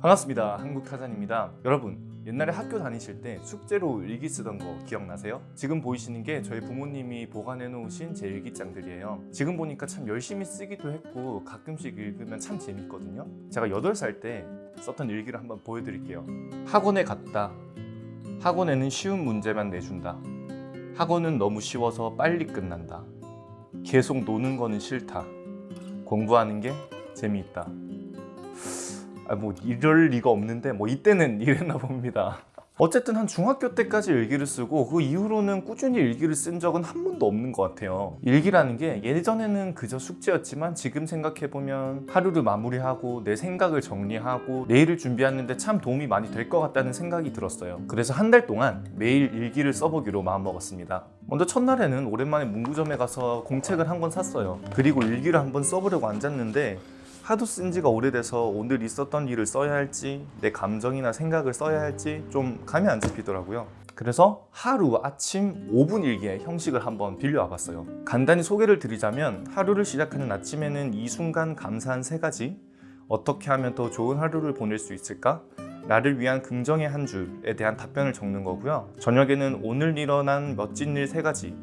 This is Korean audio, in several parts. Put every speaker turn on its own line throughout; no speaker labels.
반갑습니다. 한국타잔입니다. 여러분 옛날에 학교 다니실 때 숙제로 일기 쓰던 거 기억나세요? 지금 보이시는 게 저희 부모님이 보관해 놓으신 제 일기장들이에요. 지금 보니까 참 열심히 쓰기도 했고 가끔씩 읽으면 참 재밌거든요. 제가 8살 때 썼던 일기를 한번 보여드릴게요. 학원에 갔다. 학원에는 쉬운 문제만 내준다. 학원은 너무 쉬워서 빨리 끝난다. 계속 노는 거는 싫다. 공부하는 게 재미있다 아, 뭐 이럴 리가 없는데 뭐 이때는 이랬나 봅니다. 어쨌든 한 중학교 때까지 일기를 쓰고 그 이후로는 꾸준히 일기를 쓴 적은 한 번도 없는 것 같아요. 일기라는 게 예전에는 그저 숙제였지만 지금 생각해보면 하루를 마무리하고 내 생각을 정리하고 내일을 준비하는데 참 도움이 많이 될 것 같다는 생각이 들었어요. 그래서 한 달 동안 매일 일기를 써보기로 마음먹었습니다. 먼저 첫날에는 오랜만에 문구점에 가서 공책을 한 권 샀어요. 그리고 일기를 한번 써보려고 앉았는데 하도 쓴 지가 오래돼서 오늘 있었던 일을 써야 할지 내 감정이나 생각을 써야 할지 좀 감이 안 잡히더라고요 그래서 하루 아침 5분 일기의 형식을 한번 빌려와 봤어요 간단히 소개를 드리자면 하루를 시작하는 아침에는 이 순간 감사한 세 가지 어떻게 하면 더 좋은 하루를 보낼 수 있을까? 나를 위한 긍정의 한 줄에 대한 답변을 적는 거고요 저녁에는 오늘 일어난 멋진 일 세 가지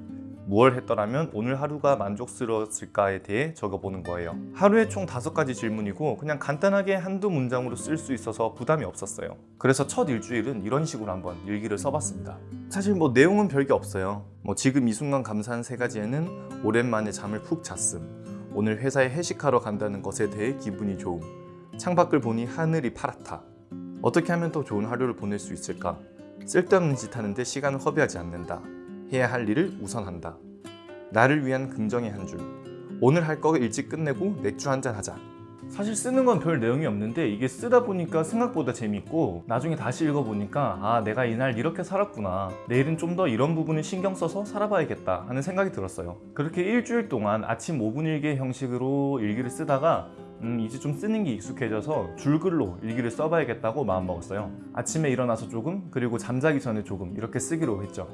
무얼 했더라면 오늘 하루가 만족스러웠을까에 대해 적어보는 거예요. 하루에 총 다섯 가지 질문이고 그냥 간단하게 한두 문장으로 쓸 수 있어서 부담이 없었어요. 그래서 첫 일주일은 이런 식으로 한번 일기를 써봤습니다. 사실 뭐 내용은 별게 없어요. 뭐 지금 이 순간 감사한 세 가지에는 오랜만에 잠을 푹 잤음 오늘 회사에 회식하러 간다는 것에 대해 기분이 좋음 창밖을 보니 하늘이 파랗다. 어떻게 하면 더 좋은 하루를 보낼 수 있을까? 쓸데없는 짓 하는데 시간을 허비하지 않는다 해야 할 일을 우선한다. 나를 위한 긍정의 한 줄. 오늘 할 거 일찍 끝내고 맥주 한 잔 하자. 사실 쓰는 건 별 내용이 없는데 이게 쓰다 보니까 생각보다 재밌고 나중에 다시 읽어보니까 아 내가 이날 이렇게 살았구나 내일은 좀 더 이런 부분을 신경 써서 살아봐야겠다 하는 생각이 들었어요 그렇게 일주일 동안 아침 5분 일기 형식으로 일기를 쓰다가 음, 이제 좀 쓰는 게 익숙해져서 줄글로 일기를 써봐야겠다고 마음먹었어요 아침에 일어나서 조금 그리고 잠자기 전에 조금 이렇게 쓰기로 했죠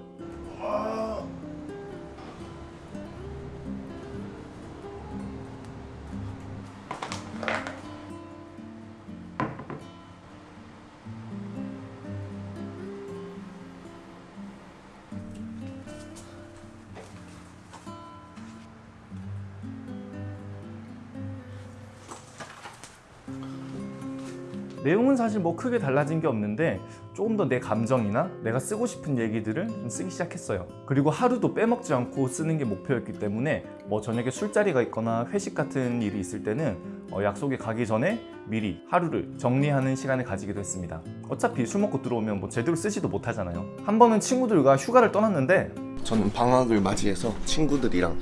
내용은 사실 뭐 크게 달라진 게 없는데 조금 더 내 감정이나 내가 쓰고 싶은 얘기들을 좀 쓰기 시작했어요. 그리고 하루도 빼먹지 않고 쓰는 게 목표였기 때문에 뭐 저녁에 술자리가 있거나 회식 같은 일이 있을 때는 어 약속에 가기 전에 미리 하루를 정리하는 시간을 가지기도 했습니다. 어차피 술 먹고 들어오면 뭐 제대로 쓰지도 못하잖아요. 한 번은 친구들과 휴가를 떠났는데
저는 방학을 맞이해서 친구들이랑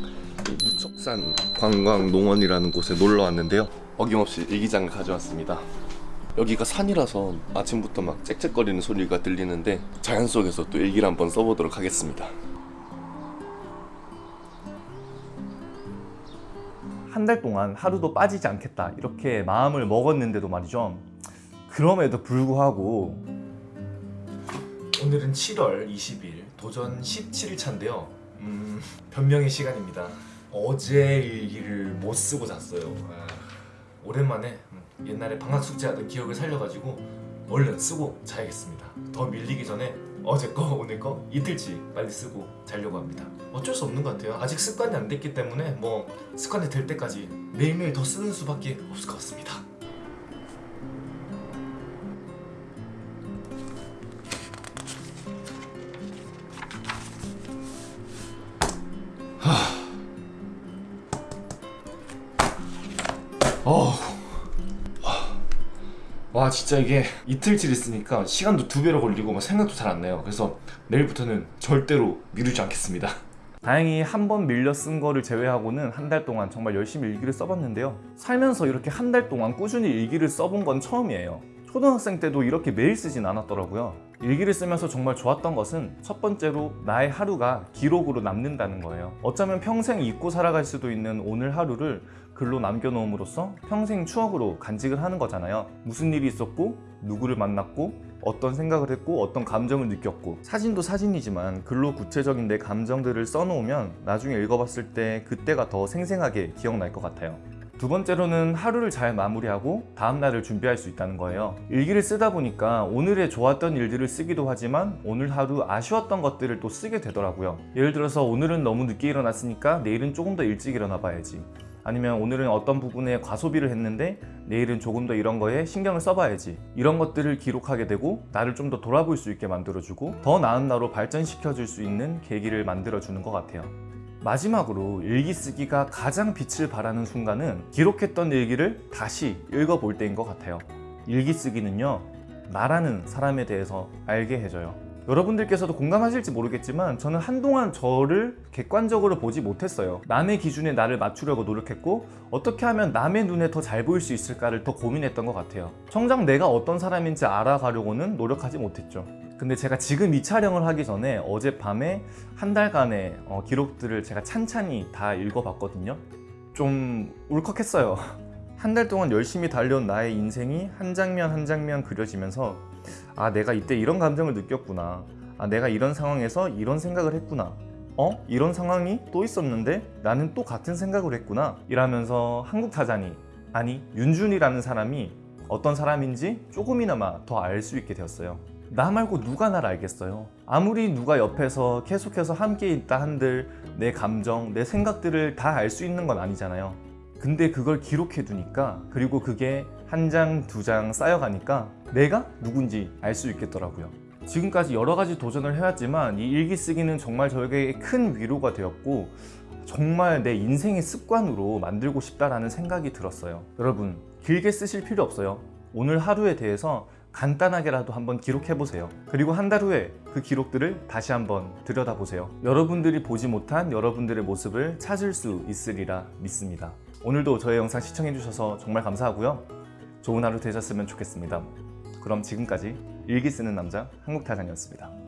무척산 관광농원이라는 곳에 놀러 왔는데요. 어김없이 일기장을 가져왔습니다 여기가 산이라서 아침부터 막 짹짹거리는 소리가 들리는데 자연 속에서 또 일기를 한번 써보도록 하겠습니다.
한 달 동안 하루도 빠지지 않겠다 이렇게 마음을 먹었는데도 말이죠. 그럼에도 불구하고 오늘은 7월 20일 도전 17일 차인데요. 음, 변명의 시간입니다. 어제 일기를 못 쓰고 잤어요. 아, 오랜만에 옛날에 방학 숙제하던 기억을 살려가지고 얼른 쓰고 자야겠습니다. 더 밀리기 전에 어제 거 오늘 거 이틀치 빨리 쓰고 자려고 합니다. 어쩔 수 없는 것 같아요. 아직 습관이 안 됐기 때문에 뭐 습관이 될 때까지 매일매일 더 쓰는 수밖에 없을 것 같습니다 와 진짜 이게 이틀치를 쓰니까 시간도 두 배로 걸리고 막 생각도 잘 안 나요. 그래서 내일부터는 절대로 미루지 않겠습니다. 다행히 한 번 밀려 쓴 거를 제외하고는 한 달 동안 정말 열심히 일기를 써봤는데요. 살면서 이렇게 한 달 동안 꾸준히 일기를 써본 건 처음이에요. 초등학생 때도 이렇게 매일 쓰진 않았더라고요 일기를 쓰면서 정말 좋았던 것은 첫 번째로 나의 하루가 기록으로 남는다는 거예요. 어쩌면 평생 잊고 살아갈 수도 있는 오늘 하루를 글로 남겨놓음으로써 평생 추억으로 간직을 하는 거잖아요. 무슨 일이 있었고 누구를 만났고 어떤 생각을 했고 어떤 감정을 느꼈고. 사진도 사진이지만 글로 구체적인 내 감정들을 써놓으면 나중에 읽어봤을 때 그때가 더 생생하게 기억날 것 같아요 두 번째로는 하루를 잘 마무리하고 다음 날을 준비할 수 있다는 거예요. 일기를 쓰다 보니까 오늘의 좋았던 일들을 쓰기도 하지만 오늘 하루 아쉬웠던 것들을 또 쓰게 되더라고요. 예를 들어서 오늘은 너무 늦게 일어났으니까 내일은 조금 더 일찍 일어나 봐야지. 아니면 오늘은 어떤 부분에 과소비를 했는데 내일은 조금 더 이런 거에 신경을 써봐야지 이런 것들을 기록하게 되고 나를 좀 더 돌아볼 수 있게 만들어주고 더 나은 나로 발전시켜 줄 수 있는 계기를 만들어 주는 것 같아요 마지막으로 일기 쓰기가 가장 빛을 발하는 순간은 기록했던 일기를 다시 읽어볼 때인 것 같아요 일기 쓰기는요 나라는 사람에 대해서 알게 해줘요 여러분들께서도 공감하실지 모르겠지만 저는 한동안 저를 객관적으로 보지 못했어요. 남의 기준에 나를 맞추려고 노력했고 어떻게 하면 남의 눈에 더 잘 보일 수 있을까를 더 고민했던 것 같아요. 정작 내가 어떤 사람인지 알아가려고는 노력하지 못했죠. 근데 제가 지금 이 촬영을 하기 전에 어젯밤에 한 달간의 어, 기록들을 제가 찬찬히 다 읽어봤거든요. 좀 울컥했어요. 한 달 동안 열심히 달려온 나의 인생이 한 장면 한 장면 그려지면서 아 내가 이때 이런 감정을 느꼈구나 아 내가 이런 상황에서 이런 생각을 했구나 어? 이런 상황이 또 있었는데 나는 또 같은 생각을 했구나 이라면서 한국 타잔이 아니 윤준이라는 사람이 어떤 사람인지 조금이나마 더 알 수 있게 되었어요 나 말고 누가 날 알겠어요 아무리 누가 옆에서 계속해서 함께 있다 한들 내 감정, 내 생각들을 다 알 수 있는 건 아니잖아요 근데 그걸 기록해 두니까 그리고 그게 한 장, 두 장 쌓여가니까 내가 누군지 알 수 있겠더라고요. 지금까지 여러 가지 도전을 해왔지만 이 일기 쓰기는 정말 저에게 큰 위로가 되었고 정말 내 인생의 습관으로 만들고 싶다라는 생각이 들었어요. 여러분, 길게 쓰실 필요 없어요. 오늘 하루에 대해서 간단하게라도 한번 기록해 보세요. 그리고 한 달 후에 그 기록들을 다시 한번 들여다보세요. 여러분들이 보지 못한 여러분들의 모습을 찾을 수 있으리라 믿습니다. 오늘도 저의 영상 시청해 주셔서 정말 감사하고요. 좋은 하루 되셨으면 좋겠습니다. 그럼 지금까지 일기 쓰는 남자 한국타잔이었습니다.